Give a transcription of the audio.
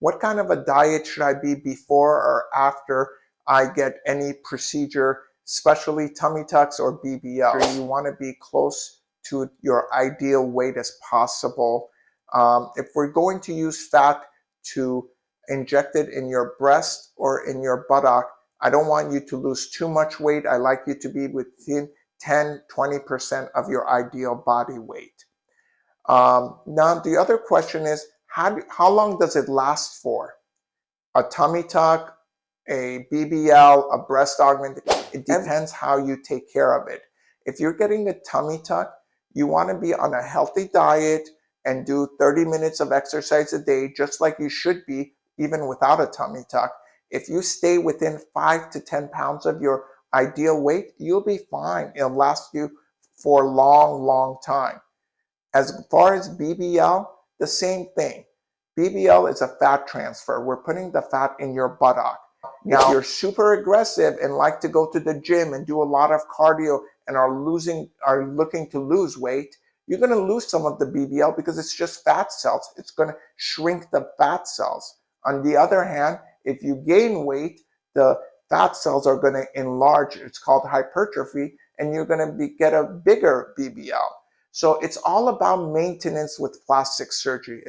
what kind of a diet should I be before or after I get any procedure, especially tummy tucks or BBL. You want to be close to your ideal weight as possible. Um, if we're going to use fat to inject it in your breast or in your buttock, I don't want you to lose too much weight. I like you to be within 10, 20% of your ideal body weight. Um, now, the other question is, how, how long does it last for? A tummy tuck, a BBL, a breast augment, it depends how you take care of it. If you're getting a tummy tuck, you want to be on a healthy diet and do 30 minutes of exercise a day, just like you should be, even without a tummy tuck. If you stay within five to 10 pounds of your ideal weight, you'll be fine. It'll last you for a long, long time. As far as BBL, the same thing. BBL is a fat transfer. We're putting the fat in your buttock. Now, if you're super aggressive and like to go to the gym and do a lot of cardio and are losing, are looking to lose weight, you're going to lose some of the BBL because it's just fat cells. It's going to shrink the fat cells. On the other hand, if you gain weight, the fat cells are going to enlarge. It's called hypertrophy, and you're going to be, get a bigger BBL. So it's all about maintenance with plastic surgery.